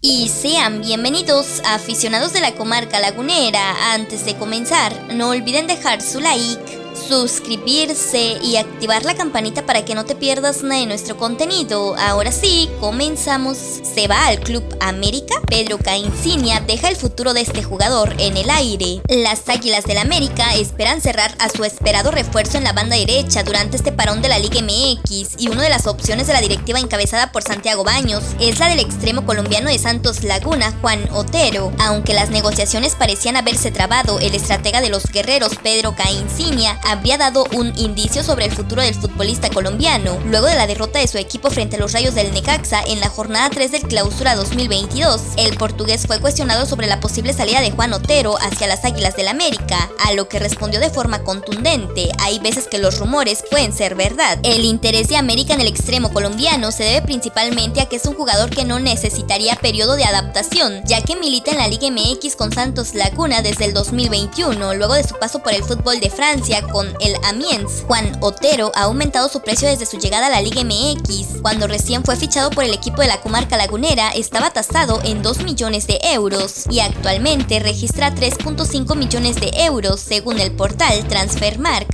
Y sean bienvenidos aficionados de la comarca lagunera. Antes de comenzar, no olviden dejar su like suscribirse y activar la campanita para que no te pierdas nada de nuestro contenido. Ahora sí, comenzamos. Se va al Club América. Pedro Caicinia deja el futuro de este jugador en el aire. Las Águilas del América esperan cerrar a su esperado refuerzo en la banda derecha durante este parón de la Liga MX y una de las opciones de la directiva encabezada por Santiago Baños es la del extremo colombiano de Santos Laguna, Juan Otero. Aunque las negociaciones parecían haberse trabado, el estratega de los guerreros Pedro Caicinia había dado un indicio sobre el futuro del futbolista colombiano, luego de la derrota de su equipo frente a los Rayos del Necaxa en la jornada 3 del Clausura 2022. El portugués fue cuestionado sobre la posible salida de Juan Otero hacia las Águilas del América, a lo que respondió de forma contundente, hay veces que los rumores pueden ser verdad. El interés de América en el extremo colombiano se debe principalmente a que es un jugador que no necesitaría periodo de adaptación, ya que milita en la Liga MX con Santos Laguna desde el 2021, luego de su paso por el fútbol de Francia el Amiens. Juan Otero ha aumentado su precio desde su llegada a la Liga MX. Cuando recién fue fichado por el equipo de la comarca lagunera, estaba tasado en 2 millones de euros y actualmente registra 3.5 millones de euros según el portal Transfermark.